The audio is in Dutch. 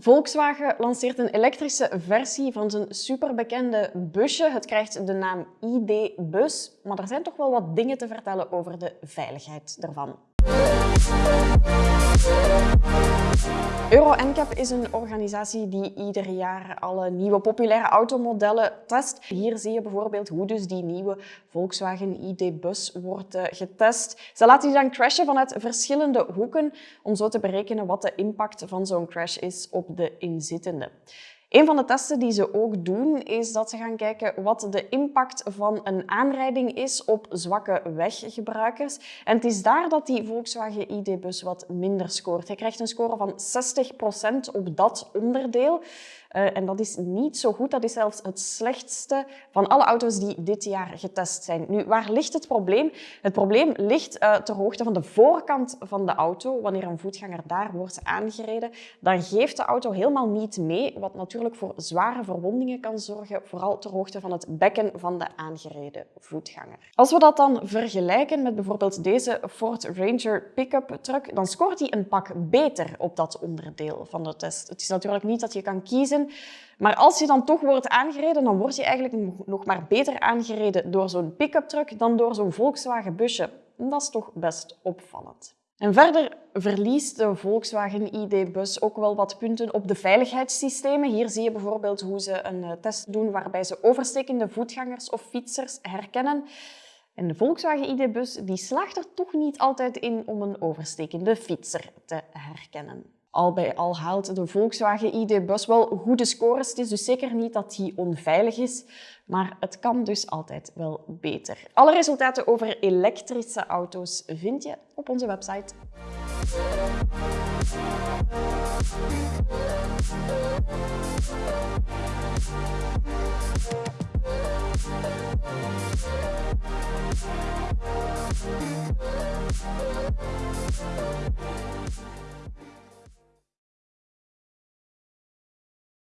Volkswagen lanceert een elektrische versie van zijn superbekende busje. Het krijgt de naam ID-bus, maar er zijn toch wel wat dingen te vertellen over de veiligheid ervan. Euro NCAP is een organisatie die ieder jaar alle nieuwe populaire automodellen test. Hier zie je bijvoorbeeld hoe dus die nieuwe Volkswagen ID-bus wordt eh, getest. Ze laten die dan crashen vanuit verschillende hoeken om zo te berekenen wat de impact van zo'n crash is op de inzittenden. Een van de testen die ze ook doen, is dat ze gaan kijken wat de impact van een aanrijding is op zwakke weggebruikers. En het is daar dat die Volkswagen ID-bus wat minder scoort. Hij krijgt een score van 60% op dat onderdeel. Uh, en dat is niet zo goed. Dat is zelfs het slechtste van alle auto's die dit jaar getest zijn. Nu, waar ligt het probleem? Het probleem ligt uh, ter hoogte van de voorkant van de auto. Wanneer een voetganger daar wordt aangereden, dan geeft de auto helemaal niet mee, wat natuurlijk voor zware verwondingen kan zorgen, vooral ter hoogte van het bekken van de aangereden voetganger. Als we dat dan vergelijken met bijvoorbeeld deze Ford Ranger pick-up truck, dan scoort hij een pak beter op dat onderdeel van de test. Het is natuurlijk niet dat je kan kiezen maar als je dan toch wordt aangereden, dan word je eigenlijk nog maar beter aangereden door zo'n pick-up truck dan door zo'n Volkswagen busje. Dat is toch best opvallend. En verder verliest de Volkswagen ID-bus ook wel wat punten op de veiligheidssystemen. Hier zie je bijvoorbeeld hoe ze een eh, test doen waarbij ze overstekende voetgangers of fietsers herkennen. En de Volkswagen ID-bus slaagt er toch niet altijd in om een overstekende fietser te herkennen. Al bij al haalt de Volkswagen ID-bus wel goede scores. Het is dus zeker niet dat die onveilig is, maar het kan dus altijd wel beter. Alle resultaten over elektrische auto's vind je op onze website.